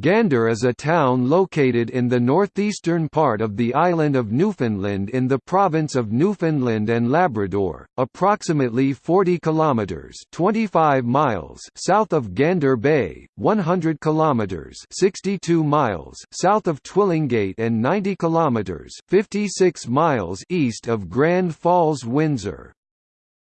Gander is a town located in the northeastern part of the island of Newfoundland in the province of Newfoundland and Labrador, approximately 40 kilometers (25 miles) south of Gander Bay, 100 kilometers (62 miles) south of Twillingate and 90 kilometers (56 miles) east of Grand Falls, Windsor.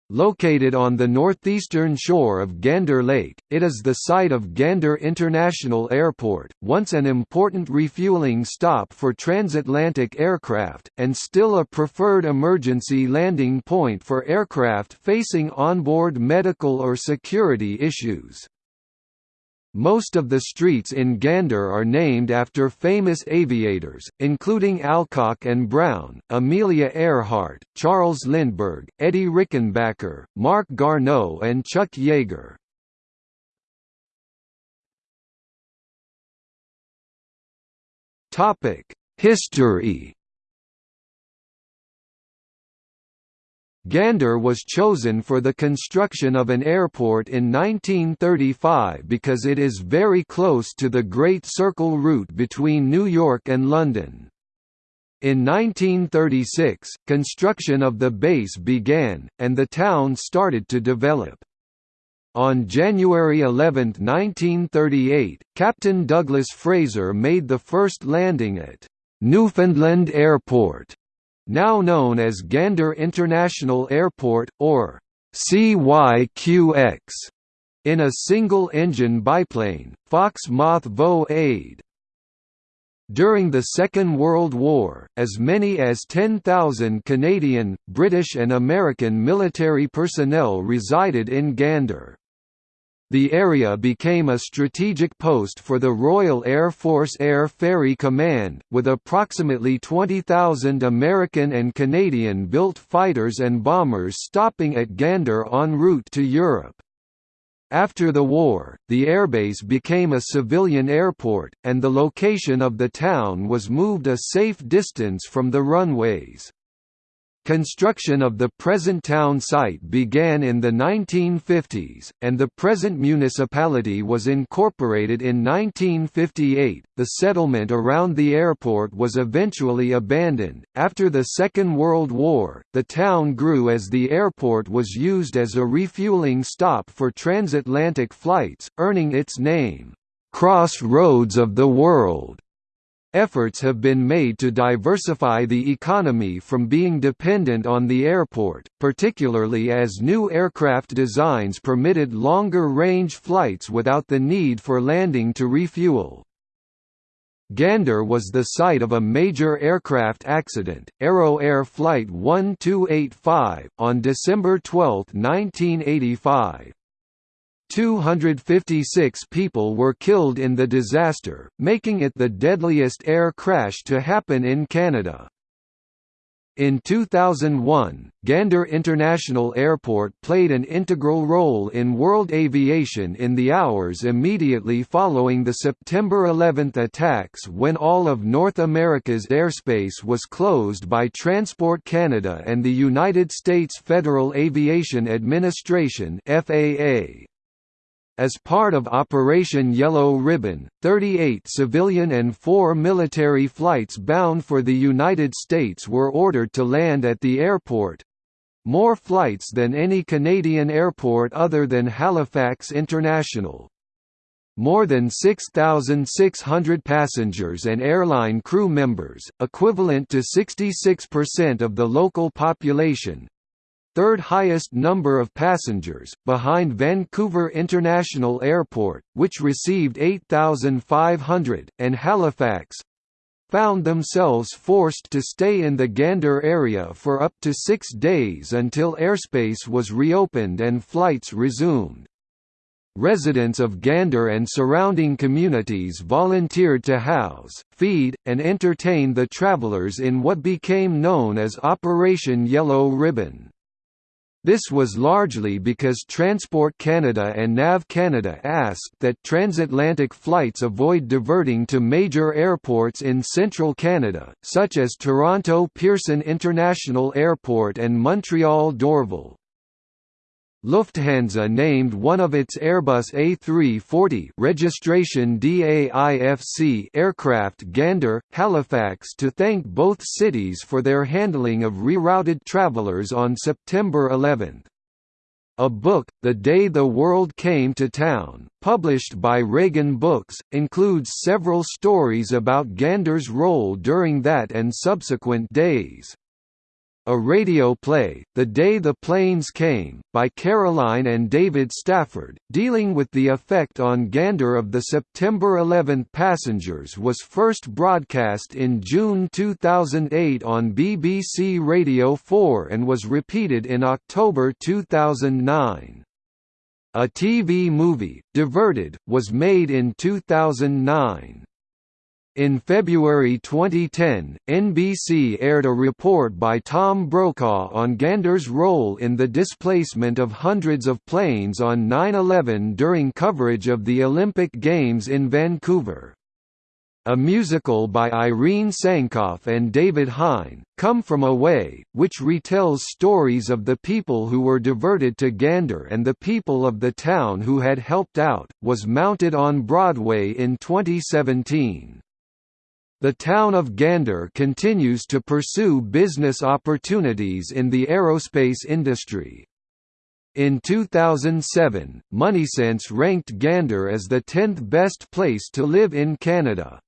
Located on the northeastern shore of Gander Lake, it is the site of Gander International Airport, once an important refueling stop for transatlantic aircraft, and still a preferred emergency landing point for aircraft facing onboard medical or security issues. Most of the streets in Gander are named after famous aviators, including Alcock and Brown, Amelia Earhart, Charles Lindbergh, Eddie Rickenbacker, Marc Garneau and Chuck Yeager. History Gander was chosen for the construction of an airport in 1935 because it is very close to the Great Circle route between New York and London. In 1936, construction of the base began, and the town started to develop. On January 11, 1938, Captain Douglas Fraser made the first landing at Newfoundland Airport now known as Gander International Airport, or CYQX, in a single-engine biplane, Fox Moth Vo Aid. During the Second World War, as many as 10,000 Canadian, British and American military personnel resided in Gander. The area became a strategic post for the Royal Air Force Air Ferry Command, with approximately 20,000 American and Canadian-built fighters and bombers stopping at Gander en route to Europe. After the war, the airbase became a civilian airport, and the location of the town was moved a safe distance from the runways. Construction of the present town site began in the 1950s, and the present municipality was incorporated in 1958. The settlement around the airport was eventually abandoned. After the Second World War, the town grew as the airport was used as a refueling stop for transatlantic flights, earning its name, Crossroads of the World. Efforts have been made to diversify the economy from being dependent on the airport, particularly as new aircraft designs permitted longer-range flights without the need for landing to refuel. Gander was the site of a major aircraft accident, Arrow Air Flight 1285, on December 12, 1985. 256 people were killed in the disaster, making it the deadliest air crash to happen in Canada. In 2001, Gander International Airport played an integral role in world aviation in the hours immediately following the September 11 attacks when all of North America's airspace was closed by Transport Canada and the United States Federal Aviation Administration FAA. As part of Operation Yellow Ribbon, 38 civilian and 4 military flights bound for the United States were ordered to land at the airport. More flights than any Canadian airport other than Halifax International. More than 6,600 passengers and airline crew members, equivalent to 66% of the local population, third highest number of passengers, behind Vancouver International Airport, which received 8,500, and Halifax found themselves forced to stay in the Gander area for up to six days until airspace was reopened and flights resumed. Residents of Gander and surrounding communities volunteered to house, feed, and entertain the travelers in what became known as Operation Yellow Ribbon. This was largely because Transport Canada and NAV Canada asked that transatlantic flights avoid diverting to major airports in central Canada, such as Toronto Pearson International Airport and Montreal Dorval. Lufthansa named one of its Airbus A340 registration DAIFC aircraft Gander, Halifax to thank both cities for their handling of rerouted travelers on September 11. A book, The Day the World Came to Town, published by Regan Books, includes several stories about Gander's role during that and subsequent days. A radio play, The Day the Planes Came, by Caroline and David Stafford, dealing with the effect on Gander of the September 11 passengers was first broadcast in June 2008 on BBC Radio 4 and was repeated in October 2009. A TV movie, Diverted, was made in 2009. In February 2010, NBC aired a report by Tom Brokaw on Gander's role in the displacement of hundreds of planes on 9-11 during coverage of the Olympic Games in Vancouver. A musical by Irene Sankoff and David Hein, Come From Away, which retells stories of the people who were diverted to Gander and the people of the town who had helped out, was mounted on Broadway in 2017. The town of Gander continues to pursue business opportunities in the aerospace industry. In 2007, MoneySense ranked Gander as the 10th best place to live in Canada.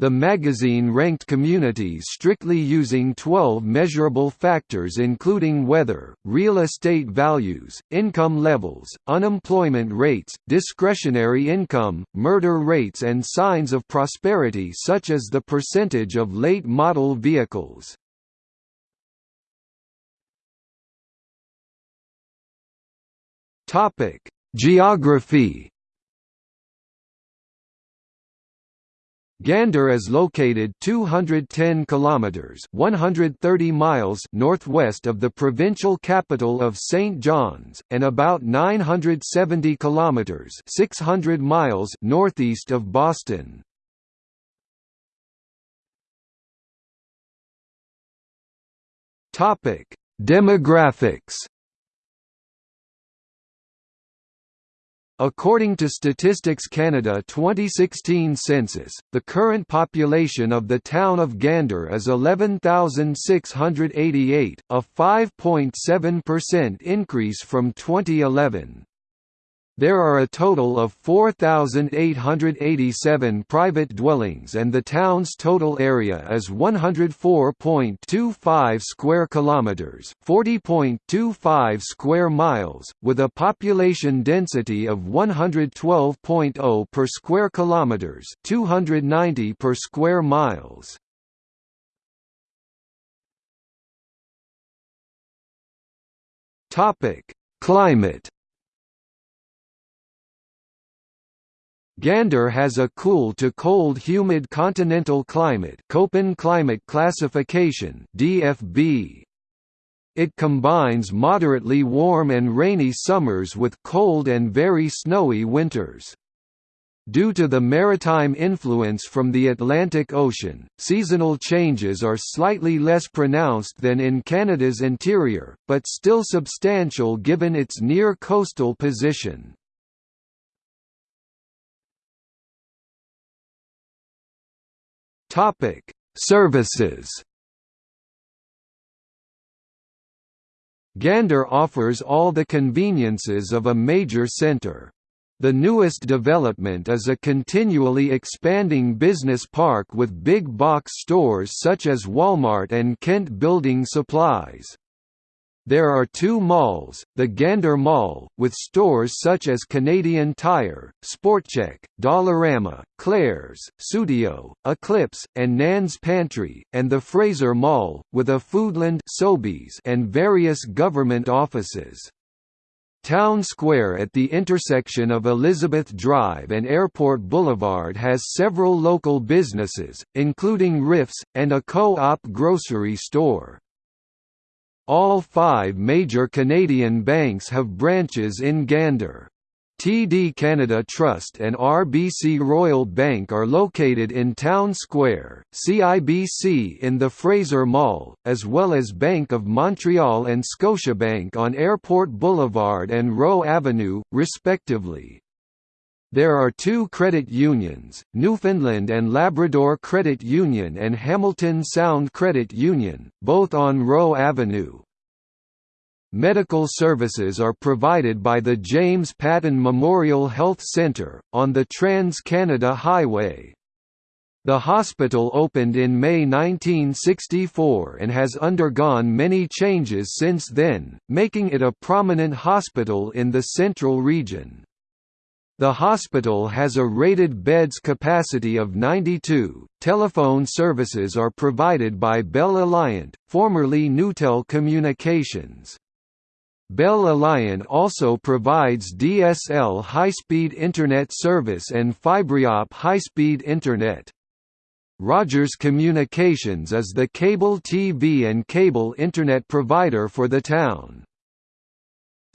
The magazine ranked communities strictly using 12 measurable factors including weather, real estate values, income levels, unemployment rates, discretionary income, murder rates and signs of prosperity such as the percentage of late model vehicles. Geography Gander is located 210 kilometers (130 miles) northwest of the provincial capital of St. John's and about 970 kilometers (600 miles) northeast of Boston. Topic: Demographics According to Statistics Canada 2016 census, the current population of the town of Gander is 11,688, a 5.7% increase from 2011. There are a total of 4,887 private dwellings and the town's total area is 104.25 square kilometers, 40.25 square miles, with a population density of 112.0 per square kilometers, 290 per square miles. Topic: Climate Gander has a cool to cold humid continental climate Köppen climate classification DFB. It combines moderately warm and rainy summers with cold and very snowy winters. Due to the maritime influence from the Atlantic Ocean, seasonal changes are slightly less pronounced than in Canada's interior, but still substantial given its near coastal position. Topic: Services. Gander offers all the conveniences of a major center. The newest development is a continually expanding business park with big box stores such as Walmart and Kent Building Supplies. There are two malls, the Gander Mall, with stores such as Canadian Tire, SportChek, Dollarama, Claire's, Studio, Eclipse, and Nan's Pantry, and the Fraser Mall, with a Foodland Sobeys and various government offices. Town Square at the intersection of Elizabeth Drive and Airport Boulevard has several local businesses, including Riffs, and a co-op grocery store. All five major Canadian banks have branches in Gander. TD Canada Trust and RBC Royal Bank are located in Town Square, CIBC in the Fraser Mall, as well as Bank of Montreal and Scotiabank on Airport Boulevard and Roe Avenue, respectively. There are two credit unions, Newfoundland and Labrador Credit Union and Hamilton Sound Credit Union, both on Roe Avenue. Medical services are provided by the James Paton Memorial Health Centre, on the Trans-Canada Highway. The hospital opened in May 1964 and has undergone many changes since then, making it a prominent hospital in the central region. The hospital has a rated beds capacity of 92. Telephone services are provided by Bell Alliant, formerly Newtel Communications. Bell Alliant also provides DSL high-speed Internet service and FibreOP high-speed Internet. Rogers Communications is the cable TV and cable Internet provider for the town.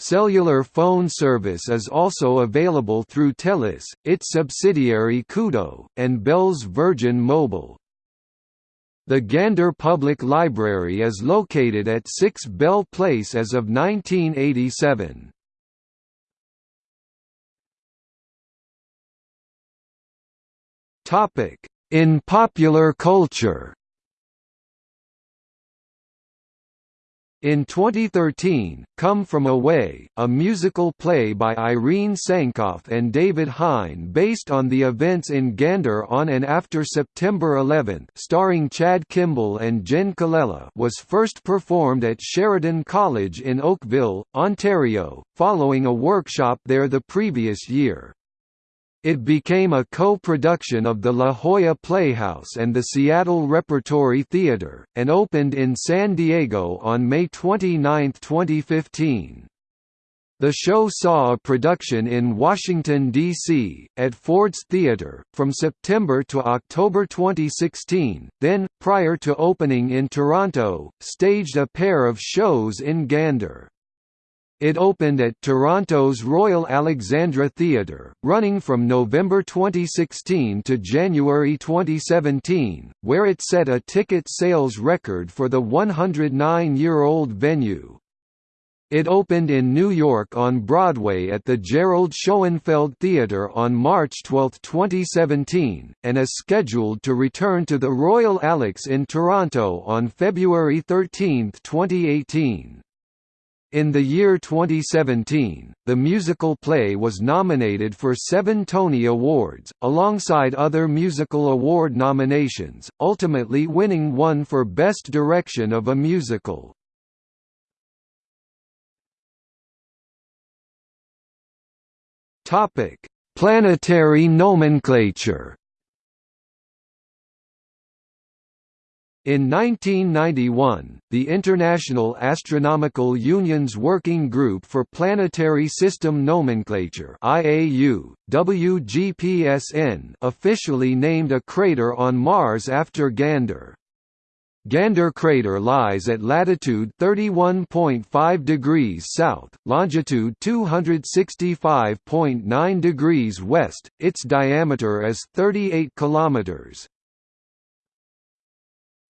Cellular phone service is also available through Telus, its subsidiary Koodo, and Bell's Virgin Mobile. The Gander Public Library is located at 6 Bell Place as of 1987. In popular culture In 2013, Come From Away, a musical play by Irene Sankoff and David Hein based on the events in Gander on and after September 11 starring Chad Kimball and Jenn Colella was first performed at Sheridan College in Oakville, Ontario, following a workshop there the previous year. It became a co-production of the La Jolla Playhouse and the Seattle Repertory Theatre, and opened in San Diego on May 29, 2015. The show saw a production in Washington, D.C., at Ford's Theatre, from September to October 2016, then, prior to opening in Toronto, staged a pair of shows in Gander. It opened at Toronto's Royal Alexandra Theatre, running from November 2016 to January 2017, where it set a ticket sales record for the 109-year-old venue. It opened in New York on Broadway at the Gerald Schoenfeld Theatre on March 12, 2017, and is scheduled to return to the Royal Alex in Toronto on February 13, 2018. In the year 2017, the musical play was nominated for seven Tony Awards, alongside other musical award nominations, ultimately winning one for Best Direction of a Musical. Planetary nomenclature In 1991, the International Astronomical Union's Working Group for Planetary System Nomenclature IAU, WGPSN officially named a crater on Mars after Gander. Gander crater lies at latitude 31.5 degrees south, longitude 265.9 degrees west. Its diameter is 38 kilometers.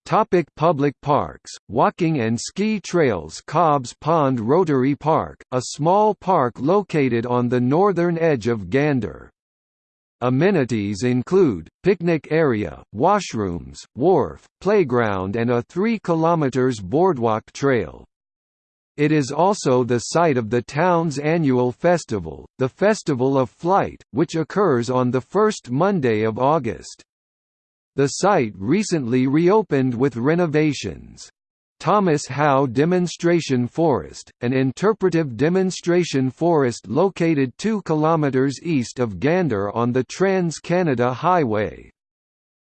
Topic public parks, walking and ski trails Cobbs Pond Rotary Park, a small park located on the northern edge of Gander. Amenities include, picnic area, washrooms, wharf, playground and a 3 km boardwalk trail. It is also the site of the town's annual festival, the Festival of Flight, which occurs on the first Monday of August. The site recently reopened with renovations. Thomas Howe Demonstration Forest, an interpretive demonstration forest located 2 km east of Gander on the Trans-Canada Highway.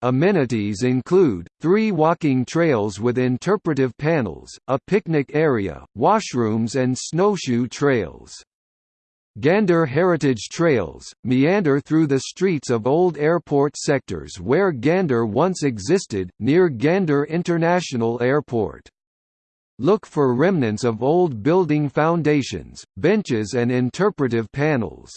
Amenities include, three walking trails with interpretive panels, a picnic area, washrooms and snowshoe trails. Gander heritage trails, meander through the streets of old airport sectors where Gander once existed, near Gander International Airport. Look for remnants of old building foundations, benches and interpretive panels.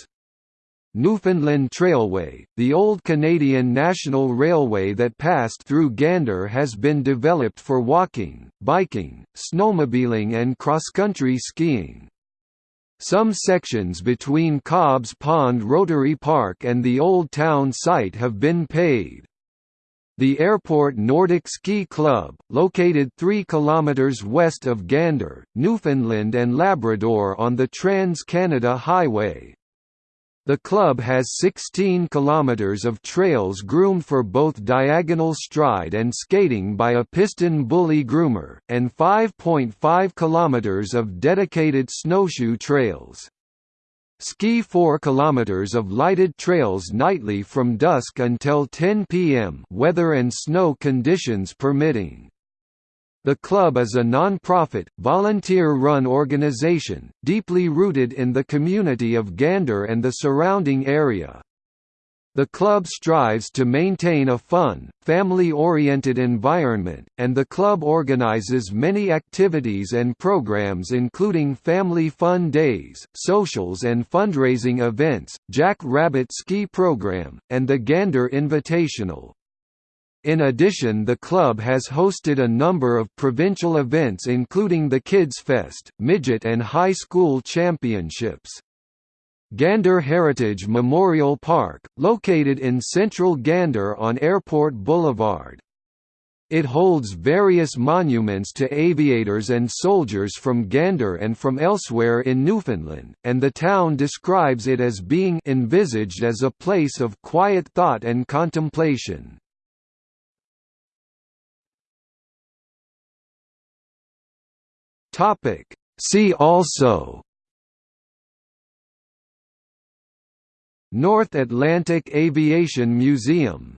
Newfoundland Trailway, the old Canadian National Railway that passed through Gander has been developed for walking, biking, snowmobiling and cross-country skiing. Some sections between Cobbs Pond Rotary Park and the Old Town site have been paved. The Airport Nordic Ski Club, located 3 km west of Gander, Newfoundland and Labrador on the Trans-Canada Highway. The club has 16 km of trails groomed for both diagonal stride and skating by a PistenBully groomer, and 5.5 km of dedicated snowshoe trails. Ski 4 km of lighted trails nightly from dusk until 10 p.m. weather and snow conditions permitting. The club is a non-profit, volunteer-run organization, deeply rooted in the community of Gander and the surrounding area. The club strives to maintain a fun, family-oriented environment, and the club organizes many activities and programs including family fun days, socials and fundraising events, Jack Rabbit Ski Program, and the Gander Invitational. In addition the club has hosted a number of provincial events including the Kids Fest, Midget and High School Championships. Gander Heritage Memorial Park, located in central Gander on Airport Boulevard. It holds various monuments to aviators and soldiers from Gander and from elsewhere in Newfoundland, and the town describes it as being envisaged as a place of quiet thought and contemplation. See also North Atlantic Aviation Museum